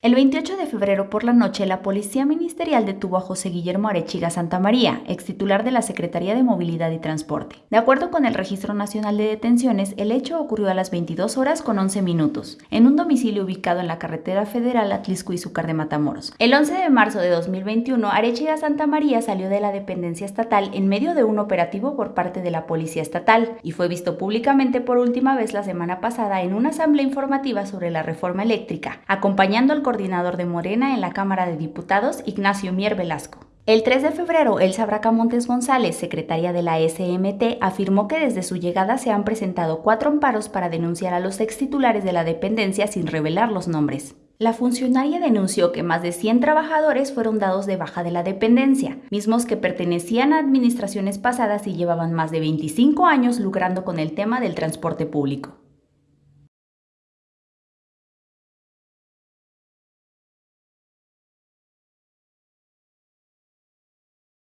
El 28 de febrero por la noche, la Policía Ministerial detuvo a José Guillermo Arechiga Santamaría, ex titular de la Secretaría de Movilidad y Transporte. De acuerdo con el Registro Nacional de Detenciones, el hecho ocurrió a las 22 horas con 11 minutos, en un domicilio ubicado en la carretera federal Atlisco y Zúcar de Matamoros. El 11 de marzo de 2021, Arechiga Santamaría salió de la dependencia estatal en medio de un operativo por parte de la Policía Estatal y fue visto públicamente por última vez la semana pasada en una asamblea informativa sobre la reforma eléctrica, acompañando al coordinador de Morena en la Cámara de Diputados, Ignacio Mier Velasco. El 3 de febrero, Elsa Bracamontes González, secretaria de la SMT, afirmó que desde su llegada se han presentado cuatro amparos para denunciar a los ex titulares de la dependencia sin revelar los nombres. La funcionaria denunció que más de 100 trabajadores fueron dados de baja de la dependencia, mismos que pertenecían a administraciones pasadas y llevaban más de 25 años lucrando con el tema del transporte público.